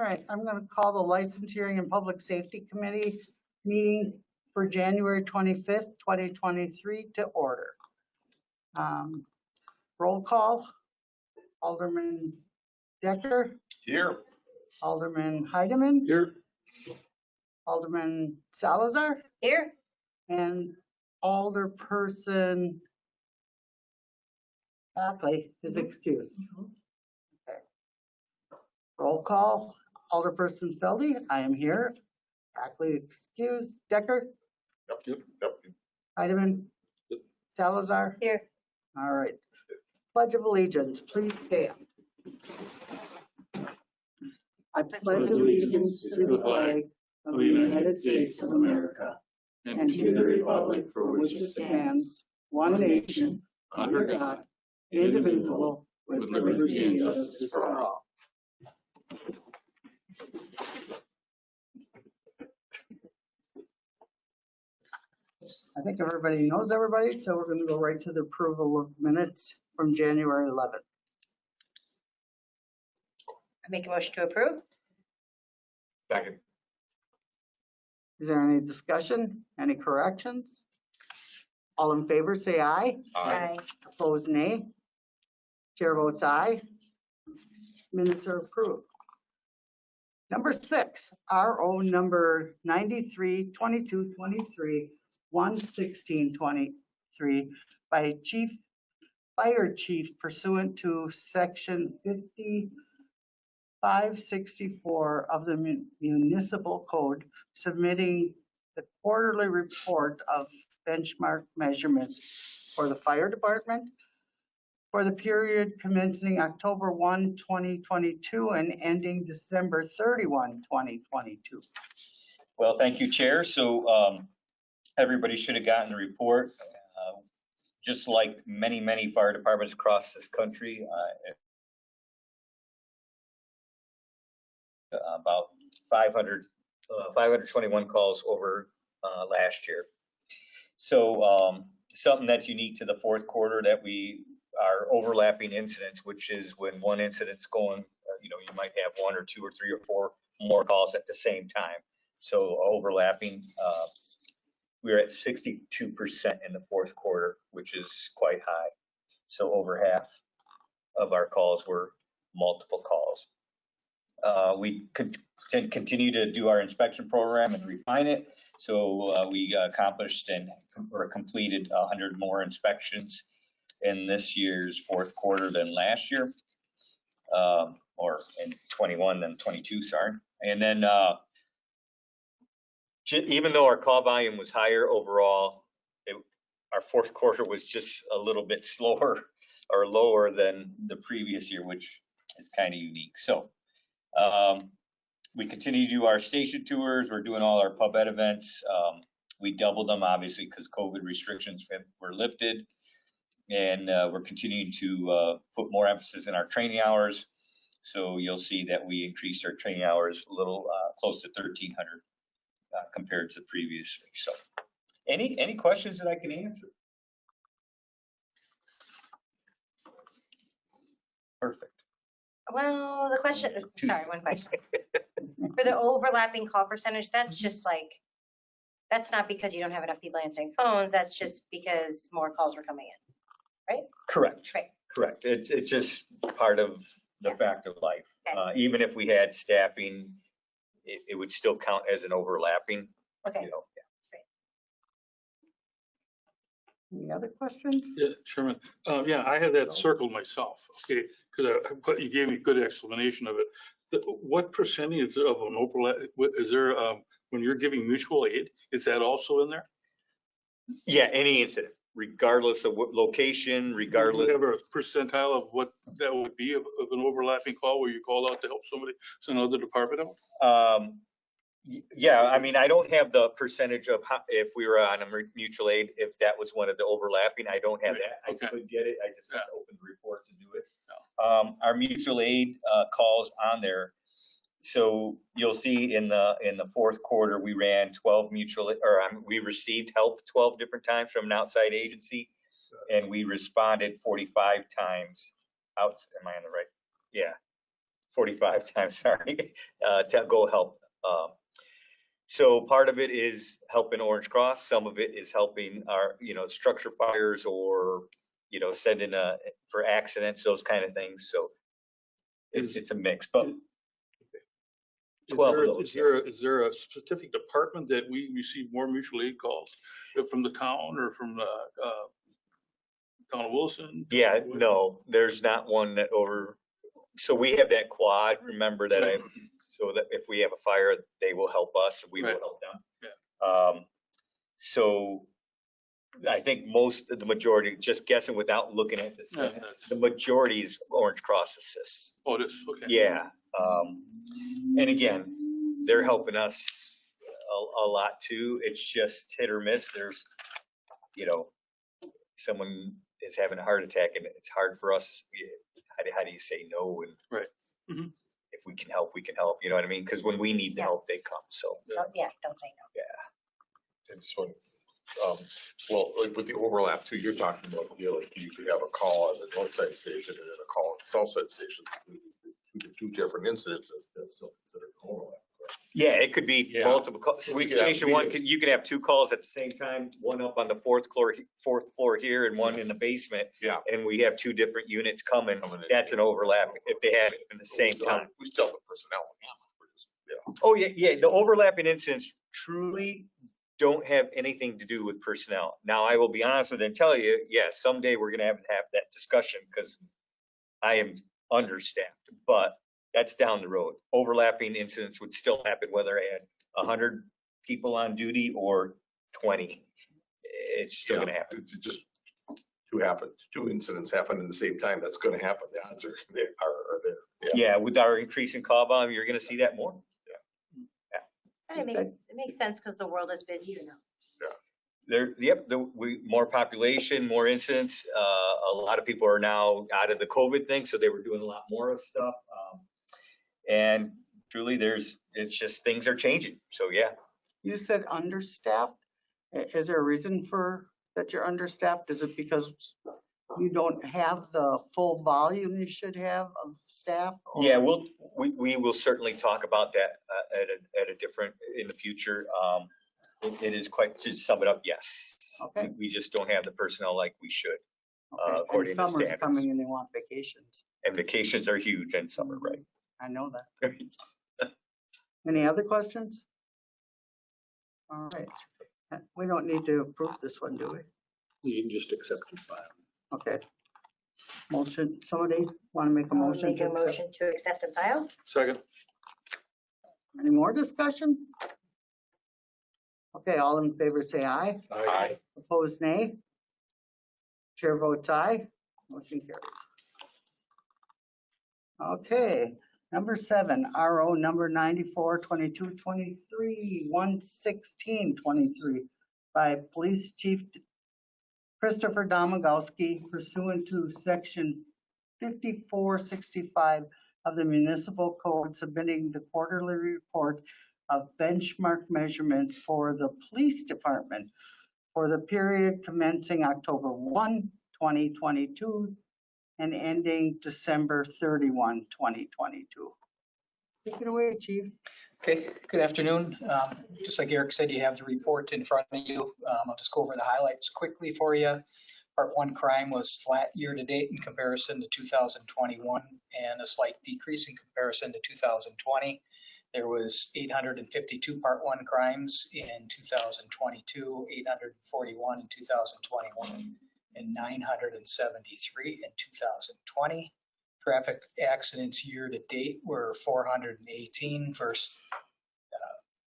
All right, I'm going to call the License Hearing and Public Safety Committee meeting for January 25th, 2023 to order. Um, Roll call, Alderman Decker, Here. Alderman Heidemann, Here. Alderman Salazar, Here, and Alderperson Ackley is excused. Okay. Roll call, Alderperson Feldy, I am here. Ackley excused. Decker, Yep, yep, yep. Heidemann, Salazar. here. All right. Pledge of allegiance, please stand. I pledge allegiance to the flag of the United States of America and to the republic for which it stands, one nation, under God, indivisible, with liberty and justice for all. I think everybody knows everybody, so we're going to go right to the approval of minutes from January 11th. I make a motion to approve. Second. Is there any discussion? Any corrections? All in favor, say aye. Aye. Opposed, nay. Chair votes aye. Minutes are approved. Number six, RO number 93, 22, 23, 116, 23 by Chief, Fire Chief pursuant to Section 5564 of the Mun- Municipal Code, submitting the quarterly report of benchmark measurements for the fire department for the period commencing October 1, 2022 and ending December 31, 2022. Well, thank you, Chair. So um, everybody should have gotten the report. Uh, Just like many, many fire departments across this country, uh, about 500, uh, 521 calls over uh, last year. So um, something that's unique to the fourth quarter that we are overlapping incidents, which is when one incident's going, uh, you know, you might have one or two or three or four more calls at the same time. So overlapping, uh, we were at 62% in the fourth quarter, which is quite high. So over half of our calls were multiple calls. Uh, we con- con- continue to do our inspection program and refine it. So uh, we accomplished and or completed 100 more inspections in this year's fourth quarter than last year, um, or in 21 than 22, sorry. And then uh, even though our call volume was higher overall, it, our fourth quarter was just a little bit slower or lower than the previous year, which is kind of unique. So um, we continue to do our station tours. We're doing all our pub ed events. Um, we doubled them obviously because COVID restrictions were lifted. And uh, we're continuing to uh, put more emphasis in our training hours. So you'll see that we increased our training hours a little uh, close to 1,300 uh, compared to previously. So, any any questions that I can answer? Perfect. Well, the question, sorry, one question. For the overlapping call percentage, that's just like, that's not because you don't have enough people answering phones, that's just because more calls were coming in. Right? Correct. Right. Correct. It's it's just part of the Yeah. fact of life. Okay. Uh, even if we had staffing, it, it would still count as an overlapping. Okay, You know. Any other questions? Yeah, Chairman, um, yeah, I had that circled myself, okay, because you gave me a good explanation of it. The- What percentage of an overlap, what- is there, um, when you're giving mutual aid, is that also in there? Yeah. Any incident, regardless of what location, Do you regardless. have a percentile of what that would be of, of an overlapping call where you call out to help somebody, so another department out? Um, y- yeah, I mean, I don't have the percentage of how, if we were on a mu- mutual aid, if that was one of the overlapping, I don't have that. I could get it, I just have to open the report to do it. Um, our mutual aid, uh, calls on there. So you'll see in the, in the fourth quarter, we ran twelve mutual, or um, we received help twelve different times from an outside agency. And we responded forty-five times out, am I on the right? Yeah, 45 times, sorry, uh, to go help. Um, So part of it is helping Orange Cross, some of it is helping our, you know, structure fires or, you know, sending a, for accidents, those kind of things, so it's, it's a mix, but 12 of there- those, Is there, is there a specific department that we receive more mutual aid calls Uh, from the town or from the, uh, town of Wilson? Yeah, no, there's not one that over, so we have that quad, remember that I, so that if we have a fire, they will help us, we will Right. help them. Um, so I think most of the majority, just guessing without looking at the Yeah, stats, the majority is Orange Cross assists. Oh, it is, okay. Yeah, um, and again, they're helping us a, a lot too. It's just hit or miss. There's, you know, someone is having a heart attack and it's hard for us. yeah, How do, how do you say no? And Right. Mhm. if we can help, we can help, you know what I mean? Because when we need the help, they come, so. Oh, Yeah, don't say no. And just one, um, well, like with the overlap too, you're talking about, you know, like you could have a call on the north side station and then a call on the south side station. Two- Two different incidences, that's still considered overlap. correct? Yeah, it could be Yeah. multiple, calls. So we could have station one, meetings. can- you can have two calls at the same time, one up on the fourth floor, fourth floor here and one in the basement. Yeah. And we have two different units coming. Coming in. That's an overlap if they have it in the same We still have- time. We still have the personnel. We're just, you Oh, yeah, yeah, the overlapping incidents truly don't have anything to do with personnel. Now, I will be honest with you and tell you, yes, someday we're gonna have to have that discussion because I am understaffed, but that's down the road. Overlapping incidents would still happen whether I had hundred people on duty or twenty. It's still gonna happen. It's just two happen, two incidents happen in the same time. That's gonna happen. The odds are, they are, are there. Yeah. Yeah, with our increase in call volume, you're gonna see that more. And it makes, it makes sense because the world is busy, you know. There, yep, the, we, more population, more incidents. Uh, a lot of people are now out of the COVID thing, so they were doing a lot more of stuff. Um, and truly, there's, it's just, things are changing. So, yeah. You said understaffed. I- Is there a reason for, that you're understaffed? Is it because you don't have the full volume you should have of staff? or- Yeah, we'll, we, we will certainly talk about that, uh, at a, at a different, in the future. Um, it, it is quite, to sum it up, yes. Okay. We- We just don't have the personnel like we should. Okay, uh, and according to Summer's standards. coming and they want vacations. And vacations are huge in summer, right? I know that. Any other questions? All right. Uh, We don't need to approve this one, do we? You can just accept and file. Okay. Motion, somebody want to make a I'll motion? Make to a accept? motion to accept and file. Second, Any more discussion? Okay, all in favor say aye. Aye. Opposed, nay. Chair votes aye. Motion carries. Okay, number seven, RO number 94, 22, 23, 116, 23 by Police Chief Christopher Domagalski pursuant to section 5465 of the municipal code submitting the quarterly report of benchmark measurement for the police department for the period commencing October 1, 2022 and ending December 31, 2022. Take it away, chief. Okay, good afternoon. Um, Just like Eric said, you have the report in front of you. Um, I'll just go over the highlights quickly for you. Part one crime was flat year-to-date in comparison to 2021 and a slight decrease in comparison to 2020. There was 852 part one crimes in 2022, 841 in 2021, and 973 in 2020. Traffic accidents year-to-date were 418 versus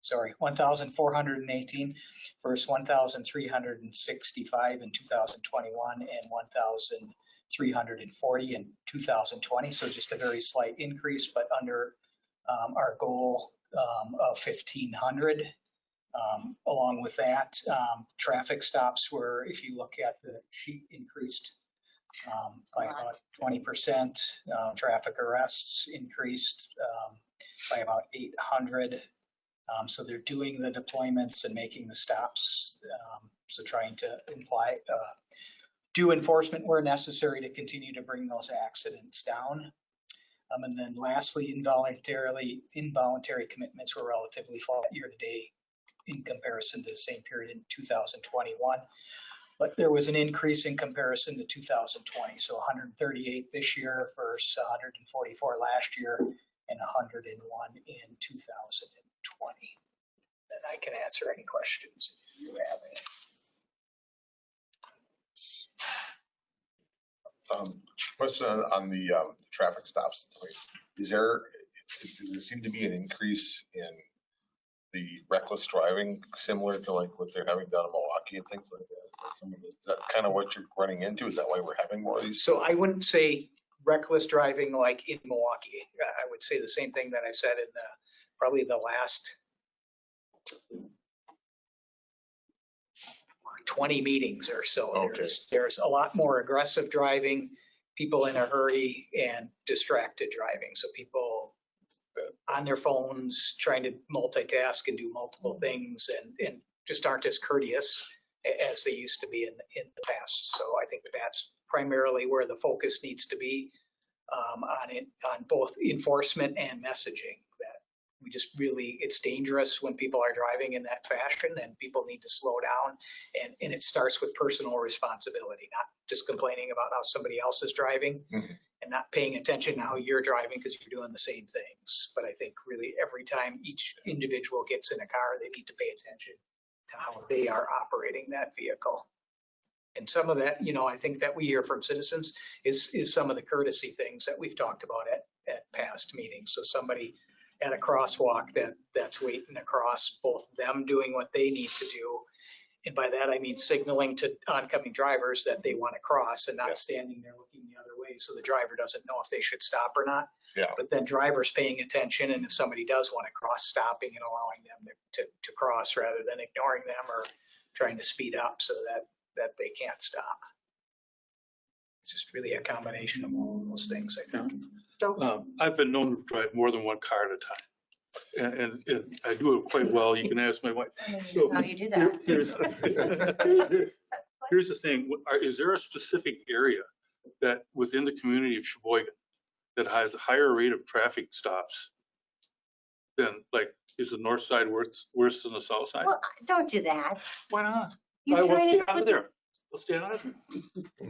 sorry, 1,418 versus 1,365 in 2021 and 1,340 in 2020. So just a very slight increase, but under um, our goal um, of 1,500. Um, Along with that, um, traffic stops were, if you look at the sheet, increased um, by about 20%. Uh, Traffic arrests increased um, by about 800. Um, So they're doing the deployments and making the stops. um, So trying to imply, uh, do enforcement where necessary to continue to bring those accidents down. Um, and then lastly, involuntarily, involuntary commitments were relatively flat year to date in comparison to the same period in 2021. But there was an increase in comparison to 2020, so 138 this year versus 144 last year and 101 in 2020. And I can answer any questions if you have any. Um, Question on, on the, um, traffic stops. Is there, does there seem to be an increase in the reckless driving similar to like what they're having down in Milwaukee and things like that? Some of the- Is that kind of what you're running into? Is that why we're having more of these? So I wouldn't say reckless driving like in Milwaukee. I would say the same thing that I've said in the, probably the last 20 meetings or so. Okay. There's, there's a lot more aggressive driving, people in a hurry and distracted driving. So people on their phones, trying to multitask and do multiple things and, and just aren't as courteous as they used to be in, in the past. So I think that's primarily where the focus needs to be um, on it, on both enforcement and messaging. That we just really, it's dangerous when people are driving in that fashion and people need to slow down. And, and it starts with personal responsibility, not just complaining about how somebody else is driving Mhm. And not paying attention to how you're driving because you're doing the same things. But I think really every time each individual gets in a car, they need to pay attention to how they are operating that vehicle. And some of that, you know, I think that we hear from citizens is, is some of the courtesy things that we've talked about at, at past meetings. So somebody at a crosswalk that, that's waiting across, both them doing what they need to do. And by that, I mean signaling to oncoming drivers that they want to cross and Yeah. not standing there looking the other way. So the driver doesn't know if they should stop or not. Yeah. But then drivers paying attention and if somebody does want to cross, stopping and allowing them to, to, to cross rather than ignoring them or trying to speed up so that, that they can't stop. It's just really a combination of all of those things, I think. Um, I've been known to drive more than one car at a time. And, and- and I do it quite well. You can ask my wife. So- How do you do Here- that? Here's here's the thing, are- is there a specific area that within the community of Sheboygan that has a higher rate of traffic stops than like, is the north side worse, worse than the south side? Well, don't do that. Why not? You're I will trying stay to out of put- there. I'll stay out of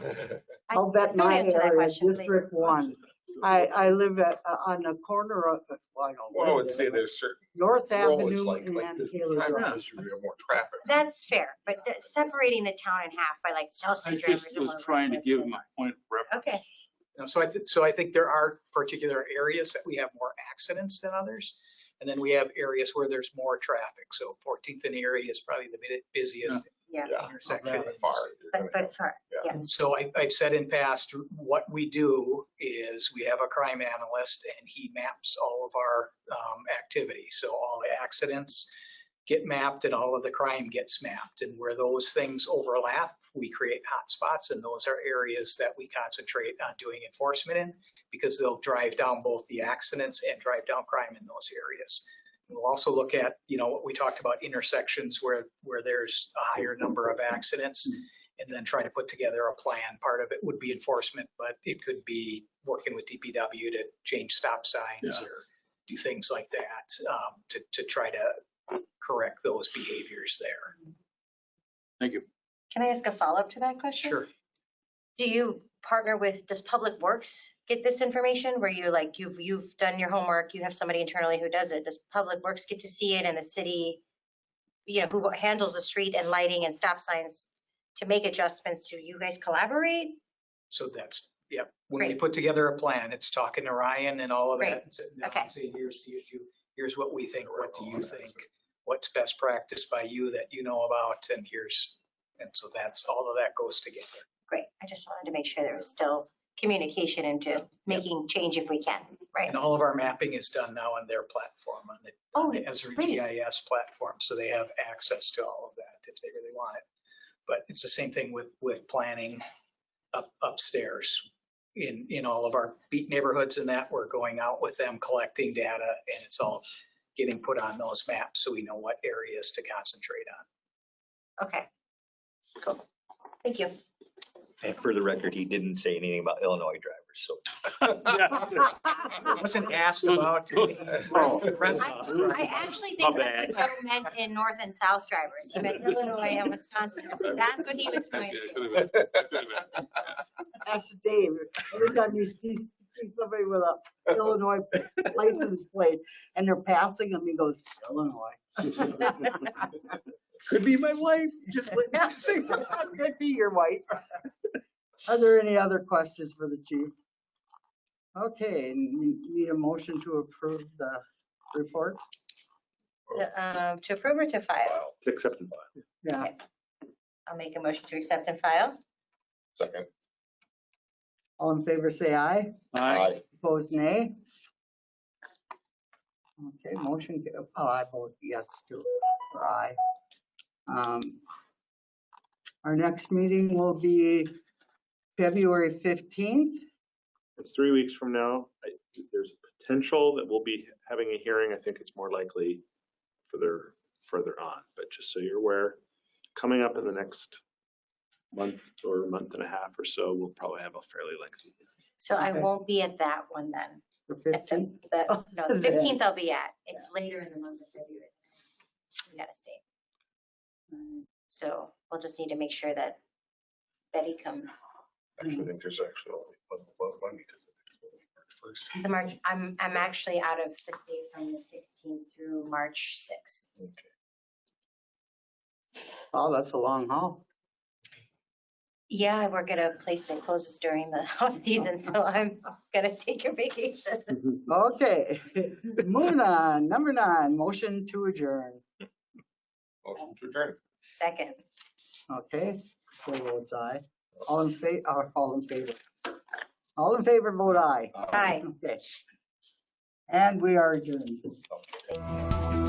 there. I- I'll bet don't my answer that area, question, please. District One. I, I live at, uh, on the corner of, well, I don't Well, I would live say there. there's certain North roads Avenue like, like and this, Taylor traffic Drive. district, we more traffic. That's fair, but th- separating the town in half by like South I Street drivers. just was trying to give my point of reference. Okay, You know, So I, thi- so I think there are particular areas that we have more accidents than others. And then we have areas where there's more traffic. So 14th and Erie is probably the bit- busiest yeah, Yeah, intersection. Okay. far. but, but for, yeah, And so I, I've said in past, what we do is we have a crime analyst and he maps all of our um, activities. So all the accidents get mapped and all of the crime gets mapped. And where those things overlap, we create hotspots and those are areas that we concentrate on doing enforcement in because they'll drive down both the accidents and drive down crime in those areas. We'll also look at, you know, what we talked about intersections where, where there's a higher number of accidents and then try to put together a plan. Part of it would be enforcement, but it could be working with DPW to change stop signs Yeah. or do things like that um, to, to try to correct those behaviors there. Thank you. can I ask a follow-up to that question? Sure. Do you partner with, does Public Works get this information where you like, you've, you've done your homework, you have somebody internally who does it? Does Public Works get to see it and the city, you know, who handles the street and lighting and stop signs to make adjustments? Do you guys collaborate? So that's, yeah When we put together a plan, it's talking to Ryan and all of Great. that. and sitting down Okay. and saying, here's the issue, here's what we think, what do you think? What's best practice by you that you know about? And here's, and so that's, all of that goes together. Great, I just wanted to make sure there was still communication into making change if we can, right? And all of our mapping is done now on their platform, on the, Oh, on the Esri great. GIS platform, so they have access to all of that if they really want it. But it's the same thing with, with planning up, upstairs. In, in all of our beat neighborhoods and that, we're going out with them, collecting data, and it's all getting put on those maps, so we know what areas to concentrate on. Okay. Cool. Thank you. And for the record, he didn't say anything about Illinois drivers. so. Yeah. Wasn't asked about. Oh. I actually My think bad. that Joe meant in north and south drivers. He meant Illinois and Wisconsin. That's what he was going Yeah, to. could've been, could've. That's Dave. Every time you see, see somebody with a Illinois license plate and they're passing him, he goes, Illinois. Could be my wife, just let me say. Could be your wife. Are there any other questions for the chief? Okay, need a motion to approve the report? Um, To approve or to file? Wow. Accept and file. Yeah, I'll make a motion to accept and file. Second. all in favor, say aye. Aye. Opposed, nay. Okay, motion, ca- oh, I vote yes too, or aye. Um, Our next meeting will be February 15th. It's three weeks from now. I- There's a potential that we'll be having a hearing. I think it's more likely further, further on, but just so you're aware, coming up in the next month or month and a half or so, we'll probably have a fairly lengthy. So I Okay. won't be at that one then. The At the, 15th? the, no, the fifteenth I'll be at. It's later in the month of February. We gotta stay. Um, so we'll just need to make sure that Betty comes. Actually, I think there's actually only one, one, one because first. The March, I'm, I'm actually out of the state from the sixteenth through March sixth. Okay. Oh, that's a long haul. Yeah, I work at a place that closes during the off season, so I'm gonna take a vacation. Okay, moving on. Number nine, motion to adjourn. Motion to adjourn. Second. Okay, so votes aye. All in fa, uh, all in favor. All in favor, vote aye. Hi. Okay. And we are adjourned. Okay.